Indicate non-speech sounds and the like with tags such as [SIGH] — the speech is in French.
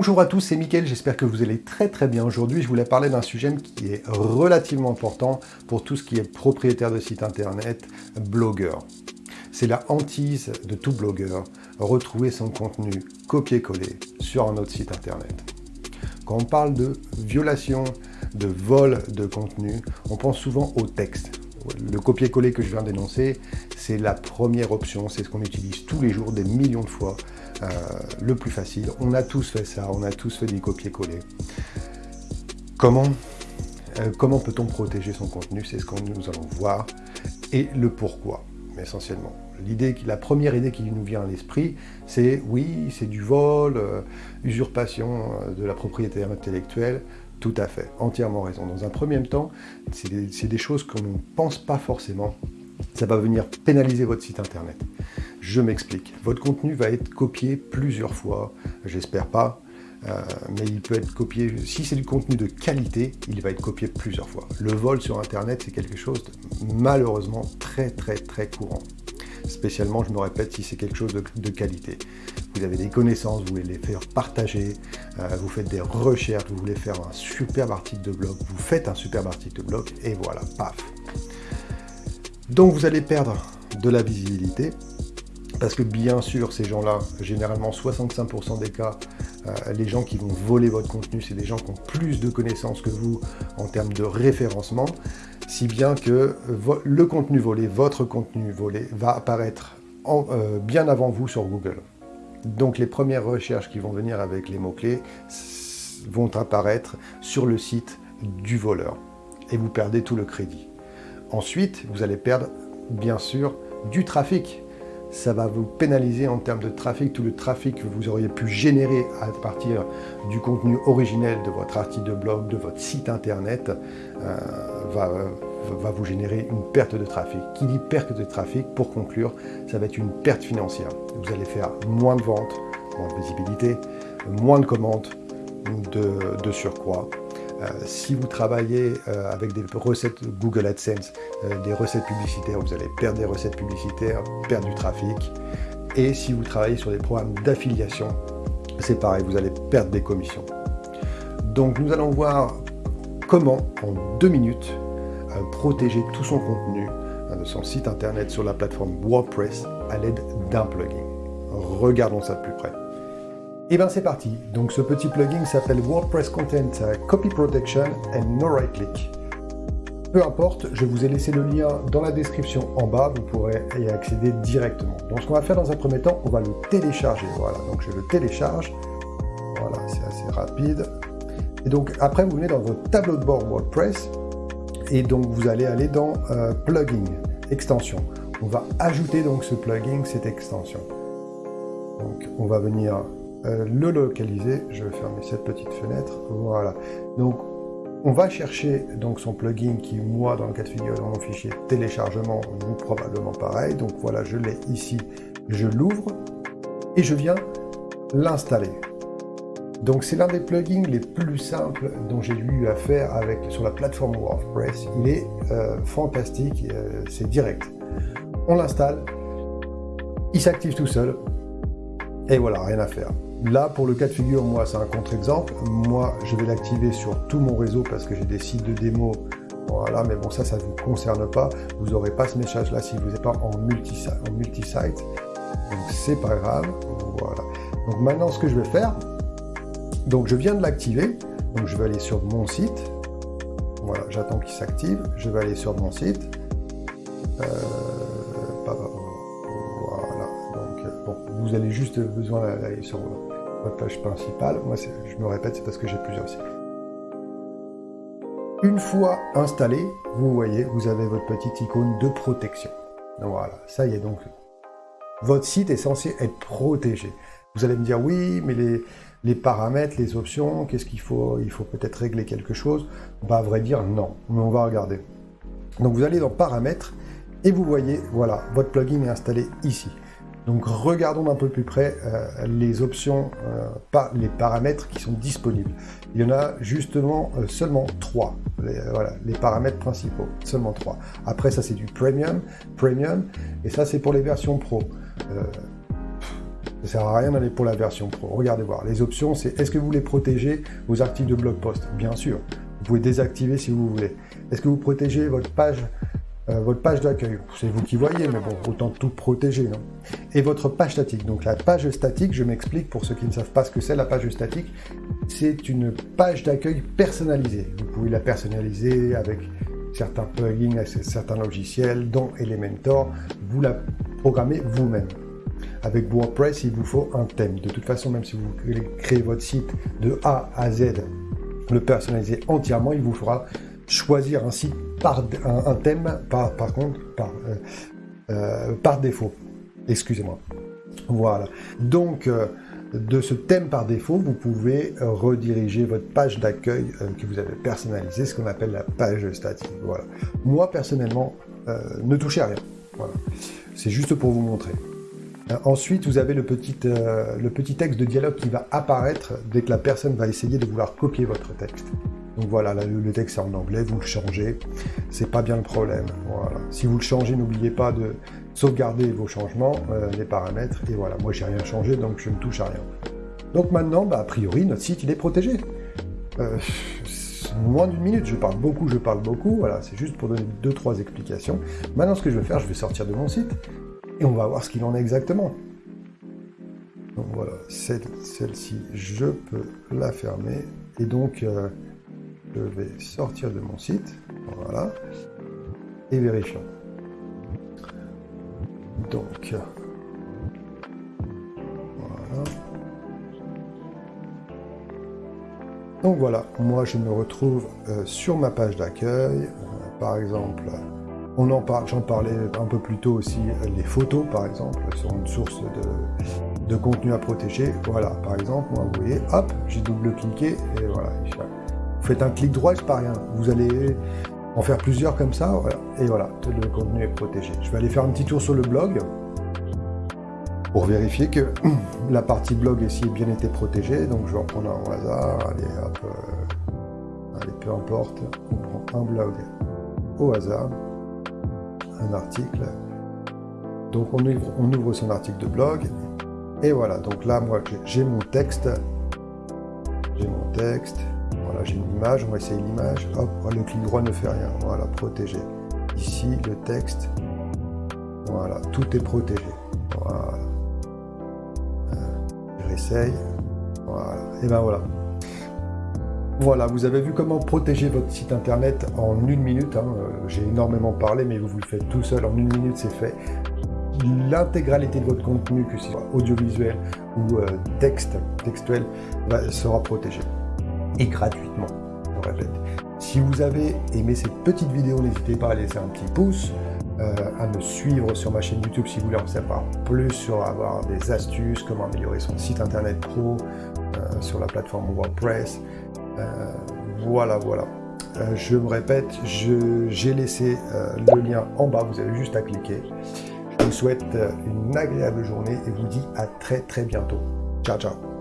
Bonjour à tous, c'est Mickaël, j'espère que vous allez très très bien. Aujourd'hui, je voulais parler d'un sujet qui est relativement important pour tout ce qui est propriétaire de site internet, blogueur. C'est la hantise de tout blogueur, retrouver son contenu copier-coller sur un autre site internet. Quand on parle de violation, de vol de contenu, on pense souvent au texte. Le copier-coller que je viens d'énoncer, c'est la première option, c'est ce qu'on utilise tous les jours, des millions de fois, euh, le plus facile. On a tous fait ça, on a tous fait du copier-coller. Comment, euh, comment peut-on protéger son contenu? C'est ce que nous allons voir, et le pourquoi, essentiellement. L'idée, la première idée qui nous vient à l'esprit, c'est oui, c'est du vol, euh, usurpation de la propriété intellectuelle, tout à fait, entièrement raison. Dans un premier temps, c'est des, des, choses qu'on ne pense pas forcément. Ça va venir pénaliser votre site internet. Je m'explique. Votre contenu va être copié plusieurs fois, j'espère pas, euh, mais il peut être copié, si c'est du contenu de qualité, il va être copié plusieurs fois. Le vol sur Internet, c'est quelque chose de malheureusement très très très courant. Spécialement, je me répète, si c'est quelque chose de, qualité. Vous avez des connaissances, vous voulez les faire partager, euh, vous faites des recherches, vous voulez faire un superbe article de blog, vous faites un superbe article de blog, et voilà, paf. Donc vous allez perdre de la visibilité, parce que bien sûr, ces gens-là, généralement 65% des cas, euh, les gens qui vont voler votre contenu, c'est des gens qui ont plus de connaissances que vous en termes de référencement, si bien que le contenu volé, votre contenu volé, va apparaître euh, bien avant vous sur Google. Donc les premières recherches qui vont venir avec les mots-clés vont apparaître sur le site du voleur. Et vous perdez tout le crédit. Ensuite, vous allez perdre, bien sûr, du trafic ça va vous pénaliser en termes de trafic, tout le trafic que vous auriez pu générer à partir du contenu originel de votre article de blog, de votre site internet, euh, va, vous générer une perte de trafic. Qui dit perte de trafic, pour conclure, ça va être une perte financière. Vous allez faire moins de ventes, moins de visibilité, moins de commandes de, de surcroît, si vous travaillez euh, avec des recettes Google AdSense, euh, des recettes publicitaires, vous allez perdre des recettes publicitaires, perdre du trafic. Et si vous travaillez sur des programmes d'affiliation, c'est pareil, vous allez perdre des commissions. Donc nous allons voir comment, en deux minutes, protéger tout son contenu de son site internet sur la plateforme WordPress à l'aide d'un plugin. Regardons ça de plus près. Et eh bien c'est parti, donc ce petit plugin s'appelle WordPress Content Copy Protection and No Right Click. Peu importe, je vous ai laissé le lien dans la description en bas, vous pourrez y accéder directement. Donc ce qu'on va faire dans un premier temps, on va le télécharger. Voilà, donc je le télécharge. Voilà, c'est assez rapide. Et donc après, vous venez dans votre tableau de bord WordPress, et donc vous allez aller dans euh, Plugin, extension. On va ajouter donc ce plugin, cette extension. Donc on va venir euh, le localiser. Je vais fermer cette petite fenêtre. Voilà. Donc, on va chercher donc son plugin qui, moi, dans le cas de figure, dans mon fichier téléchargement, vous probablement pareil. Donc voilà, je l'ai ici, je l'ouvre et je viens l'installer. Donc c'est l'un des plugins les plus simples dont j'ai eu à faire avec, sur la plateforme WordPress. Il est euh, fantastique, euh, c'est direct. On l'installe, il s'active tout seul, et voilà, rien à faire. Là, pour le cas de figure, moi, c'est un contre-exemple. Moi, je vais l'activer sur tout mon réseau parce que j'ai des sites de démo. Voilà, mais bon, ça, ça ne vous concerne pas. Vous n'aurez pas ce message-là si vous n'êtes pas en multi-site. Multi donc, c'est pas grave. Voilà. Donc, maintenant, ce que je vais faire, donc, je viens de l'activer. Donc, je vais aller sur mon site. Voilà, j'attends qu'il s'active. Je vais aller sur mon site. Euh, vous avez juste besoin d'aller sur page principale. Moi, je me répète, c'est parce que j'ai plusieurs sites. Une fois installé, vous voyez, vous avez votre petite icône de protection. Voilà, ça y est donc. Votre site est censé être protégé. Vous allez me dire, oui, mais les, les paramètres, les options, qu'est-ce qu'il faut? Il faut peut-être régler quelque chose. Bah, à vrai dire, non. Mais on va regarder. Donc vous allez dans paramètres et vous voyez, voilà, votre plugin est installé ici. Donc regardons d'un peu plus près euh, les options, euh, pas les paramètres qui sont disponibles. Il y en a justement euh, seulement trois. Les, voilà, les paramètres principaux, seulement trois. Après ça c'est du premium, premium, et ça c'est pour les versions pro. Ça sert à rien d'aller pour la version pro. Regardez voir. Les options, c'est est-ce que vous voulez protéger vos articles de blog post? Bien sûr. Vous pouvez désactiver si vous voulez. Est-ce que vous protégez votre page euh, votre page d'accueil, c'est vous qui voyez, mais bon, autant tout protéger, non? Et votre page statique. Donc la page statique, je m'explique pour ceux qui ne savent pas ce que c'est la page statique, c'est une page d'accueil personnalisée. Vous pouvez la personnaliser avec certains plugins, certains logiciels, dont Elementor. Vous la programmez vous-même. Avec WordPress, il vous faut un thème. De toute façon, même si vous créez votre site de A à Z, le personnaliser entièrement, il vous fera choisir un site par un, thème, par, contre, par, euh, euh, par défaut. Excusez-moi. Voilà. Donc, euh, de ce thème par défaut, vous pouvez rediriger votre page d'accueil que vous avez personnalisée, ce qu'on appelle la page statique. Voilà. Moi, personnellement, ne touchez à rien. Voilà. C'est juste pour vous montrer. Ensuite, vous avez le petit, le petit texte de dialogue qui va apparaître dès que la personne va essayer de vouloir copier votre texte. Donc voilà, le texte est en anglais, vous le changez, c'est pas bien le problème. Voilà. Si vous le changez, n'oubliez pas de sauvegarder vos changements, euh, les paramètres, et voilà, moi j'ai rien changé, donc je ne touche à rien. Donc maintenant, bah, a priori, notre site il est protégé. Euh, moins d'une minute, je parle beaucoup, je parle beaucoup, voilà, c'est juste pour donner deux, trois explications. Maintenant, ce que je vais faire, je vais sortir de mon site, et on va voir ce qu'il en est exactement. Donc voilà, celle-ci, je peux la fermer, et donc... Euh, je vais sortir de mon site, voilà, et vérifions. Donc, voilà. Donc voilà, moi je me retrouve euh, sur ma page d'accueil, euh, par exemple, on en j'en parlais un peu plus tôt aussi, euh, les photos par exemple, sont une source de, de contenu à protéger. Voilà, par exemple, moi vous voyez, hop, j'ai double-cliqué et voilà, faites un clic droit, c'est pas rien. Vous allez en faire plusieurs comme ça, et voilà, le contenu est protégé. Je vais aller faire un petit tour sur le blog pour vérifier que [CLEARS THROAT] la partie blog ici a bien été protégée. Donc je vais reprendre un au hasard, allez hop, euh, allez peu importe, on prend un blog au hasard, un article. Donc on ouvre son article de blog, et voilà, donc là moi j'ai mon texte, j'ai mon texte, voilà, j'ai une image, on va essayer l'image. Hop, le clic droit ne fait rien. Voilà, protégé. Ici, le texte. Voilà, tout est protégé. Voilà. Euh, je réessaye. Voilà. Et ben voilà. Voilà, vous avez vu comment protéger votre site internet en une minute. Hein. Euh, j'ai énormément parlé, mais vous vous le faites tout seul. En une minute, c'est fait. L'intégralité de votre contenu, que ce soit audiovisuel ou euh, texte, textuel, sera protégée et gratuitement, je répète. Si vous avez aimé cette petite vidéo, n'hésitez pas à laisser un petit pouce, euh, à me suivre sur ma chaîne YouTube si vous voulez en savoir plus sur avoir des astuces, comment améliorer son site internet pro euh, sur la plateforme WordPress. Euh, voilà, voilà. je me répète, j'ai laissé le lien en bas, vous avez juste à cliquer. Je vous souhaite une agréable journée et vous dis à très très bientôt. Ciao, ciao